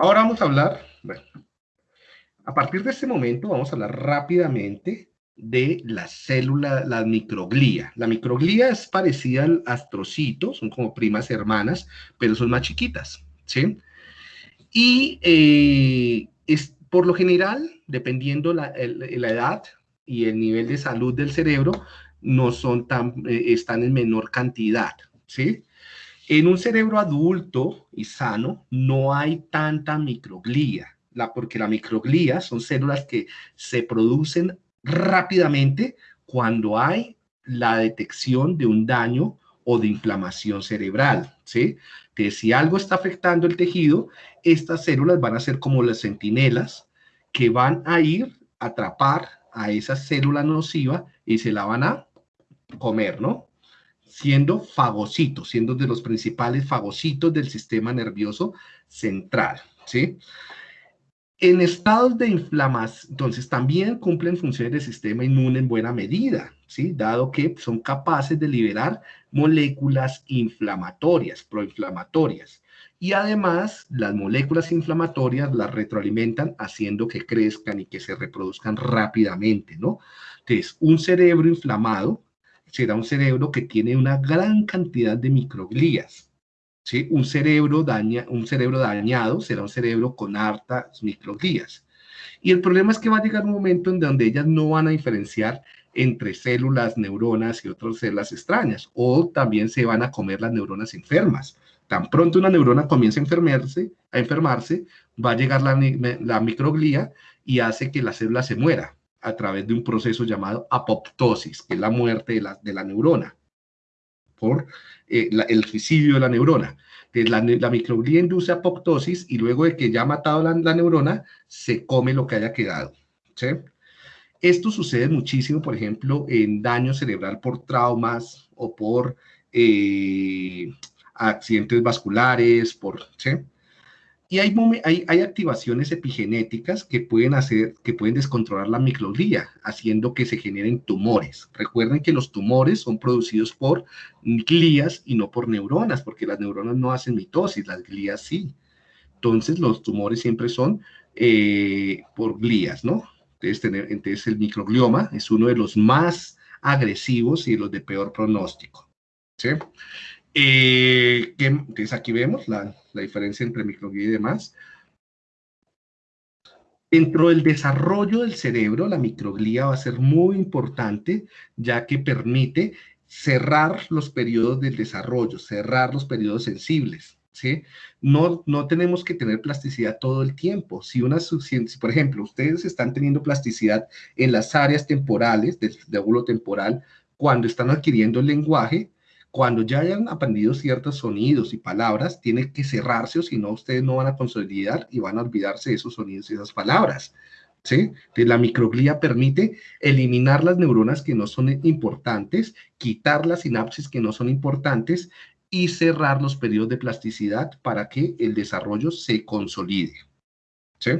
Ahora vamos a hablar, bueno, a partir de este momento vamos a hablar rápidamente de la célula, la microglía. La microglía es parecida al astrocito, son como primas hermanas, pero son más chiquitas, ¿sí? Y eh, es, por lo general, dependiendo la, la edad y el nivel de salud del cerebro, no son tan, eh, están en menor cantidad, ¿sí? En un cerebro adulto y sano no hay tanta microglía, porque la microglía son células que se producen rápidamente cuando hay la detección de un daño o de inflamación cerebral, ¿sí? Que si algo está afectando el tejido, estas células van a ser como las centinelas que van a ir a atrapar a esa célula nociva y se la van a comer, ¿no? Siendo fagocitos, siendo de los principales fagocitos del sistema nervioso central, ¿sí? En estados de inflamación, entonces también cumplen funciones del sistema inmune en buena medida, ¿sí? Dado que son capaces de liberar moléculas inflamatorias, proinflamatorias. Y además, las moléculas inflamatorias las retroalimentan haciendo que crezcan y que se reproduzcan rápidamente, ¿no? Entonces, un cerebro inflamado será un cerebro que tiene una gran cantidad de microglías, un, cerebro daña, un cerebro dañado será un cerebro con hartas microglías. Y el problema es que va a llegar un momento en donde ellas no van a diferenciar entre células, neuronas y otras células extrañas, o también se van a comer las neuronas enfermas. Tan pronto una neurona comienza a enfermarse, a enfermarse va a llegar la, la microglía y hace que la célula se muera a través de un proceso llamado apoptosis, que es la muerte de la, de la neurona por eh, el suicidio de la neurona. La, la, microglía induce apoptosis y luego de que ya ha matado la, neurona, se come lo que haya quedado. Esto sucede muchísimo, por ejemplo, en daño cerebral por traumas o por eh, accidentes vasculares, por. Y hay, hay, activaciones epigenéticas que pueden hacer, que pueden descontrolar la microglía, haciendo que se generen tumores. Recuerden que los tumores son producidos por glías y no por neuronas, porque las neuronas no hacen mitosis, las glías sí. Entonces, los tumores siempre son eh, por glías, ¿no? Entonces, tener, entonces, el microglioma es uno de los más agresivos y los de peor pronóstico. ¿sí? Eh, entonces aquí vemos la, diferencia entre microglía y demás. Dentro del desarrollo del cerebro, la microglía va a ser muy importante, ya que permite cerrar los periodos del desarrollo, cerrar los periodos sensibles. ¿sí? No, no tenemos que tener plasticidad todo el tiempo. Si una si, por ejemplo, ustedes están teniendo plasticidad en las áreas temporales, de, de temporal, cuando están adquiriendo el lenguaje, cuando ya hayan aprendido ciertos sonidos y palabras, tiene que cerrarse o si no, ustedes no van a consolidar y van a olvidarse de esos sonidos y esas palabras. ¿Sí? la microglía permite eliminar las neuronas que no son importantes, quitar las sinapsis que no son importantes y cerrar los periodos de plasticidad para que el desarrollo se consolide. ¿Sí?